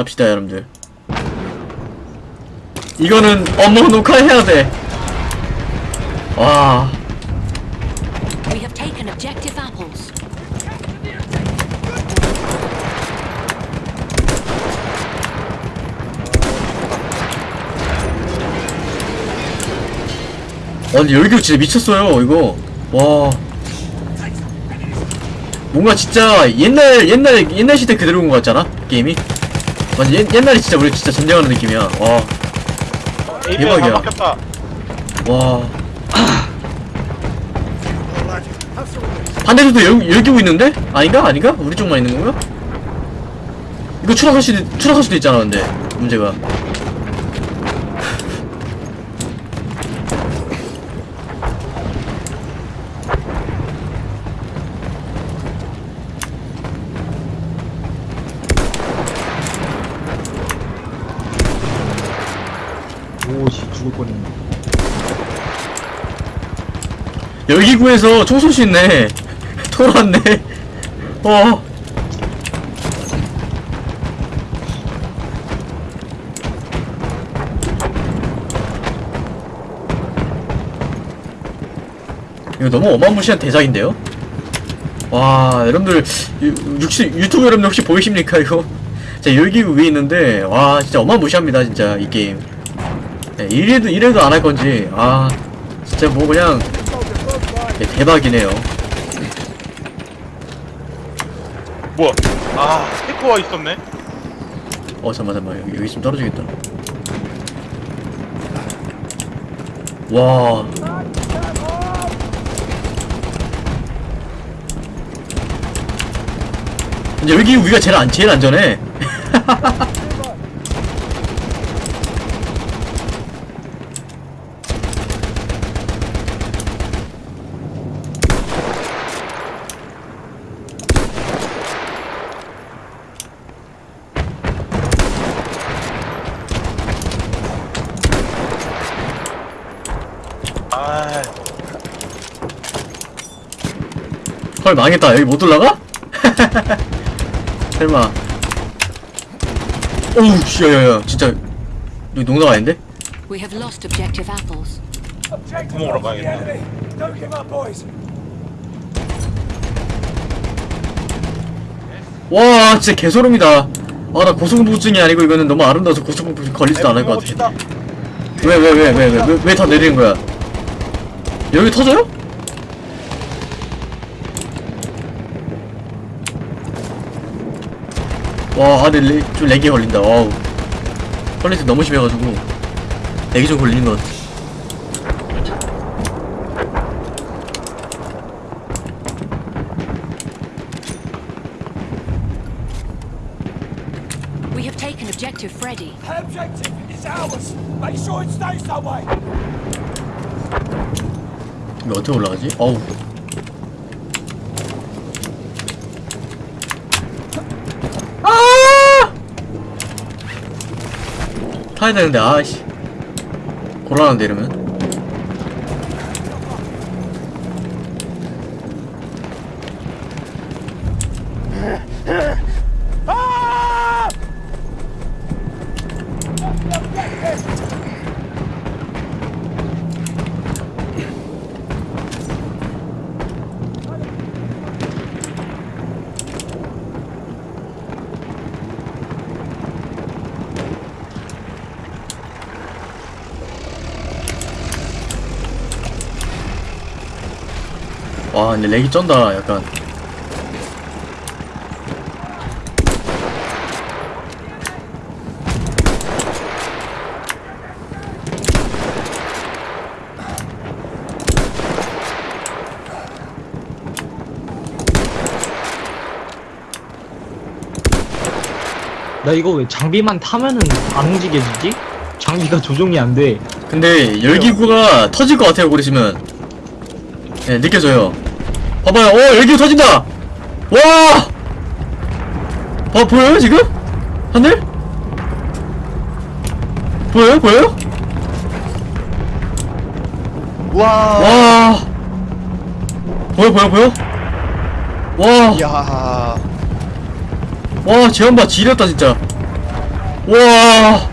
갑시다 여러분들. 이거는 업무 녹화해야 돼. 와, We have taken objective apples. 아니 열기 진짜 미쳤어요 이거. 와. 뭔가 진짜 옛날 옛날 옛날 시대 그대로 온것 같잖아? 게임이 맞아 옛, 옛날에 진짜 우리 진짜 전쟁하는 느낌이야 와 대박이야. 와. 반대쪽도 열, 열기고 있는데? 아닌가? 아닌가? 우리 쪽만 있는 건가? 이거 추락할 수도, 추락할 수도 있잖아, 근데. 문제가. 오씨 죽을 뻔했네 열기구에서 총쏠수 있네. 돌았네. 어. 이거 너무 어마무시한 대작인데요? 와, 여러분들, 유, 육시, 유튜브 여러분들 혹시 보이십니까, 이거? 자, 열기구 위에 있는데, 와, 진짜 어마무시합니다, 진짜, 이 게임. 네, 이래도, 이래도 안 할 건지, 아, 진짜 뭐 그냥, 네, 대박이네요. 뭐야? 아, 테크와 있었네. 어 잠만 잠만 여기, 여기 좀 떨어지겠다. 와. 이제 여기 우리가 제일 안 제일 안전해. 아, 헐 망했다. 여기 못 올라가? 설마. 오우 씨, 야야야 진짜 여기 농담 아닌데? We have lost objective apples. 구멍으로 가야겠다. Don't give up, boys. 와 진짜 개소름이다. 아 나 고소공포증이 아니고 이거는 너무 아름다워서 고소공포증 걸리지도 않을 것 같아. 왜 왜 왜 왜 왜 왜 다 내리는 거야? 여기 터져요? 와, 아, 근데 레, 좀 렉이 걸린다. 와우. 퀄리티 너무 심해가지고 렉이 좀 걸리는 것 같아. We have taken objective Freddy. That objective is ours. Make sure it stays that way. 이거 어떻게 올라가지? 어우. 아! 타야 되는데, 아씨. 곤란한데, 이러면. 와, 근데 렉이 쩐다, 약간. 나 이거 왜 장비만 타면은 안 움직여지지? 장비가 조종이 안 돼 근데 열기구가 터질 것 같아요 그러시면 네 느껴져요 봐봐요 어 열기구 터진다 와 봐, 보여요 지금? 하늘? 보여요 보여요? 와. 와 보여 보여 보여? 와, 야. 와, 재현봐 지렸다 진짜. 와,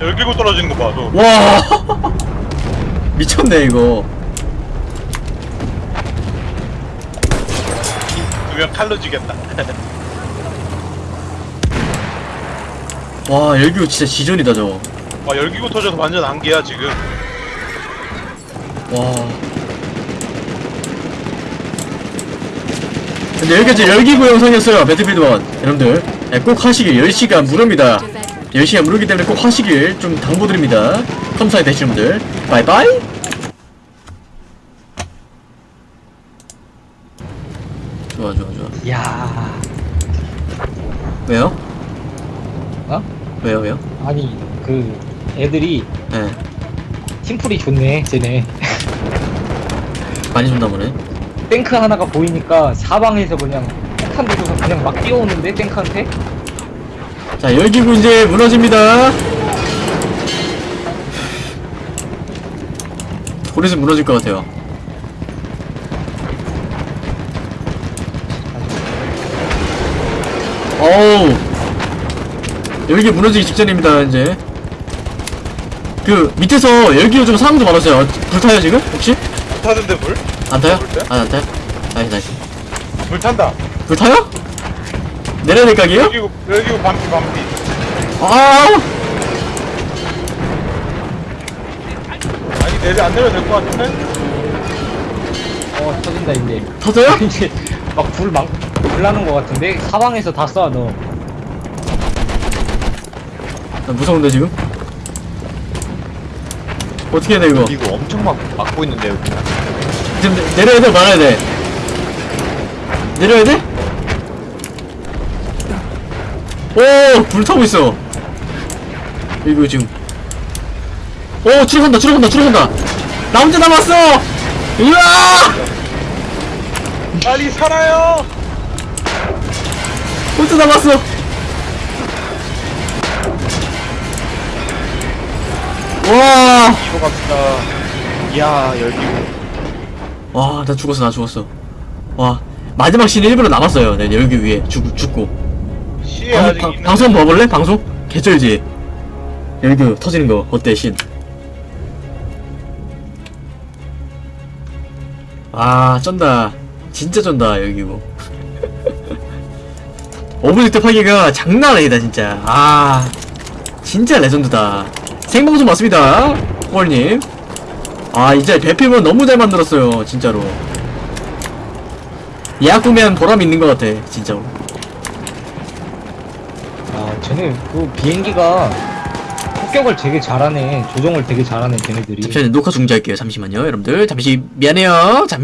열기고 떨어지는 거 봐, 너. 와. 미쳤네, 이거. 두명 칼로 지겠다. 와, 열기구 진짜 지존이다, 저거. 와, 열기고 터져서 완전 안개야, 지금. 와. 근데 여기까지 열기구 영상이었어요, 배틀필드 1. 여러분들, 네, 꼭 하시길, 10시간 무료입니다. 10시간 무료이기 때문에 꼭 하시길 좀 당부드립니다. 컴사이 되시는 분들. 바이바이! 좋아, 좋아, 좋아. 야 왜요? 어? 왜요, 왜요? 아니 그 애들이 예. 팀플이 좋네 쟤네 많이 준다 보네. 탱크 하나가 보이니까 사방에서 그냥 폭탄 들고서 그냥 막 뛰어오는데 탱크한테 자, 열기구 이제 무너집니다. 고래서 무너질 것 같아요. 열기 무너지기 직전입니다, 이제. 그, 밑에서 열기구 좀 사람도 많았어요. 불 타요, 지금? 혹시? 타던데, 불? 안 타요? 아, 안 타요? nice, nice. 불 탄다. 불 타요? 내려야 될 각이에요? 열기구, 열기구 반피, 반피. 아! 아니, 내려, 안 내려도 될것 같은데? 어 터진다 이제 터져요? 이제 막불막 불나는 것 같은데 사방에서 다 쏴 너. 나 무서운데 지금? 어떻게 해야 돼 이거? 이거 엄청 막 막고 있는데 여기. 지금 내- 내려야 돼 말아야 돼? 내려야 돼? 오! 불 타고 있어 이거 지금 오! 추락한다 추락한다 추락한다 나 혼자 남았어! 으아! 빨리 살아요! 혼자 남았어 와! 이거 갑시다. 이야 열기고. 와, 나 죽었어, 나 죽었어. 와, 마지막 씬 일부러 남았어요. 네, 여기 위에 죽, 죽고. 방, 방. 방송 봐볼래? 방송? 개쩔지? 여기 터지는 거 어때, 씬? 아, 쩐다. 진짜 쩐다, 여기 뭐. object 파괴가 장난 아니다, 진짜. 아, 진짜 legend다. 생방송 맞습니다, 꼴님. 아, 이제 배필은 너무 잘 만들었어요, 진짜로. 예약 구매한 보람이 있는 것 같아, 진짜로. 아 쟤네 그 비행기가 폭격을 되게 잘하네 조종을 되게 잘하네 쟤네들이 잠시만요, 녹화 중지할게요. 잠시만요, 여러분들. 잠시 미안해요. 잠